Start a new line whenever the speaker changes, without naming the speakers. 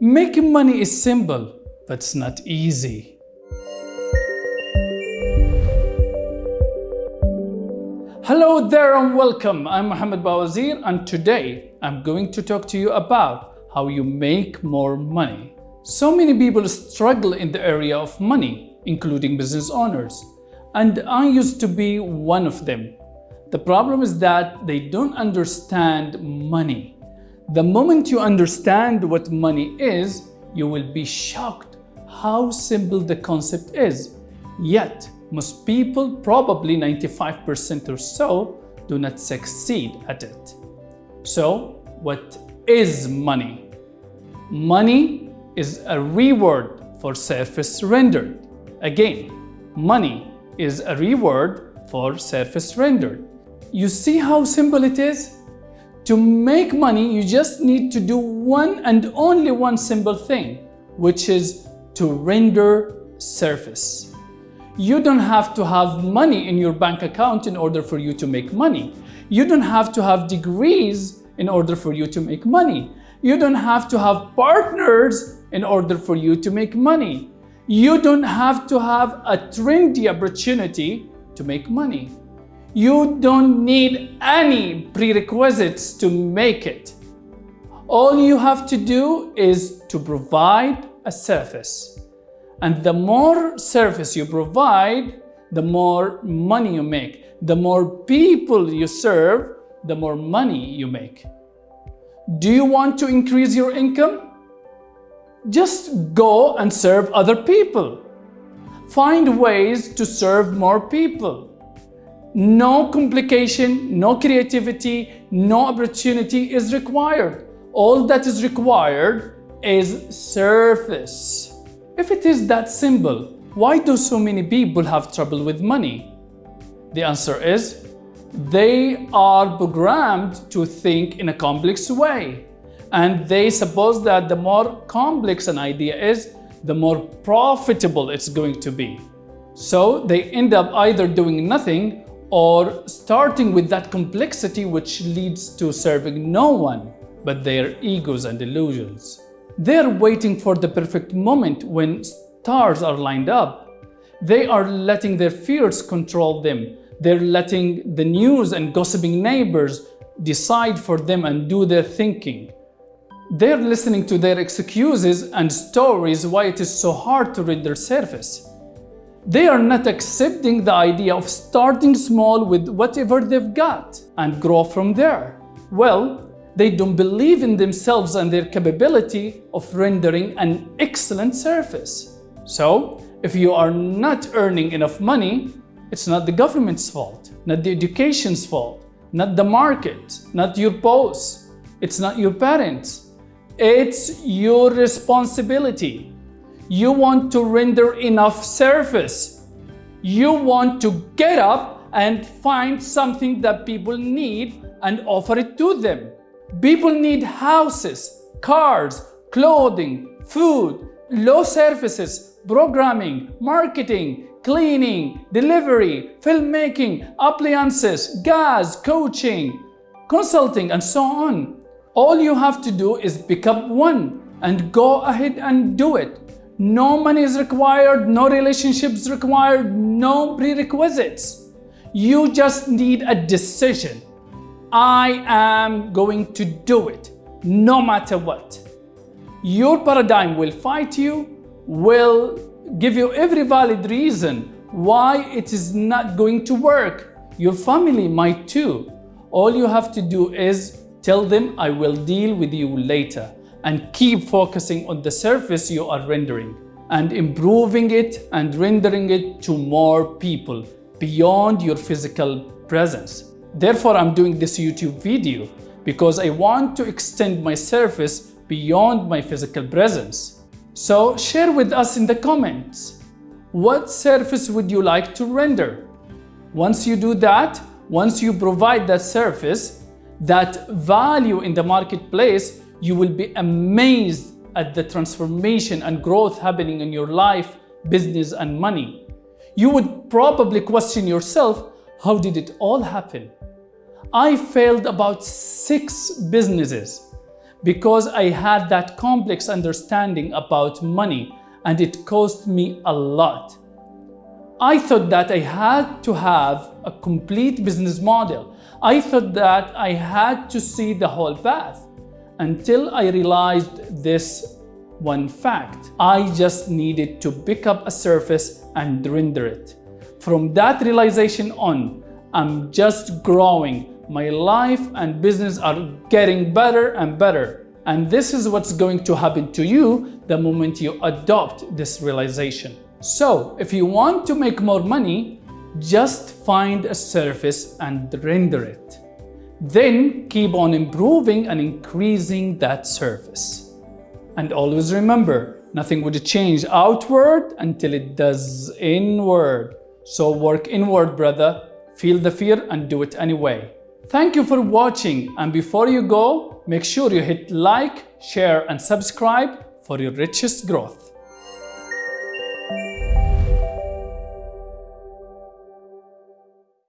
Making money is simple, but it's not easy. Hello there and welcome. I'm Mohammed Bawazir and today I'm going to talk to you about how you make more money. So many people struggle in the area of money, including business owners. And I used to be one of them. The problem is that they don't understand money. The moment you understand what money is, you will be shocked how simple the concept is. Yet, most people, probably 95% or so, do not succeed at it. So, what is money? Money is a reward for service rendered. Again, money is a reward for service rendered. You see how simple it is? To make money, you just need to do one and only one simple thing, which is to render service. You don't have to have money in your bank account in order for you to make money. You don't have to have degrees in order for you to make money. You don't have to have partners in order for you to make money. You don't have to have a trendy opportunity to make money. You don't need any prerequisites to make it. All you have to do is to provide a service. And the more service you provide, the more money you make. The more people you serve, the more money you make. Do you want to increase your income? Just go and serve other people. Find ways to serve more people. No complication, no creativity, no opportunity is required. All that is required is surface. If it is that simple, why do so many people have trouble with money? The answer is they are programmed to think in a complex way. And they suppose that the more complex an idea is, the more profitable it's going to be. So they end up either doing nothing or starting with that complexity which leads to serving no one but their egos and illusions. They're waiting for the perfect moment when stars are lined up. They are letting their fears control them. They're letting the news and gossiping neighbors decide for them and do their thinking. They're listening to their excuses and stories why it is so hard to render service. They are not accepting the idea of starting small with whatever they've got and grow from there. Well, they don't believe in themselves and their capability of rendering an excellent service. So, if you are not earning enough money, it's not the government's fault, not the education's fault, not the market, not your boss, it's not your parents, it's your responsibility. You want to render enough service. You want to get up and find something that people need and offer it to them. People need houses, cars, clothing, food, law services, programming, marketing, cleaning, delivery, filmmaking, appliances, gas, coaching, consulting, and so on. All you have to do is pick up one and go ahead and do it. No money is required, no relationships required, no prerequisites. You just need a decision. I am going to do it, no matter what. Your paradigm will fight you, will give you every valid reason why it is not going to work. Your family might too. All you have to do is Tell them I will deal with you later and keep focusing on the service you are rendering and improving it and rendering it to more people beyond your physical presence. Therefore, I'm doing this YouTube video because I want to extend my service beyond my physical presence. So share with us in the comments. What service would you like to render? Once you do that, once you provide that service, that value in the marketplace, you will be amazed at the transformation and growth happening in your life, business and money. You would probably question yourself, how did it all happen? I failed about six businesses, because I had that complex understanding about money and it cost me a lot. I thought that I had to have a complete business model. I thought that I had to see the whole path until I realized this one fact. I just needed to pick up a surface and render it. From that realization on, I'm just growing. My life and business are getting better and better. And this is what's going to happen to you the moment you adopt this realization. So if you want to make more money, just find a surface and render it. Then keep on improving and increasing that surface. And always remember, nothing would change outward until it does inward. So work inward, brother. Feel the fear and do it anyway. Thank you for watching. And before you go, make sure you hit like, share, and subscribe for your richest growth.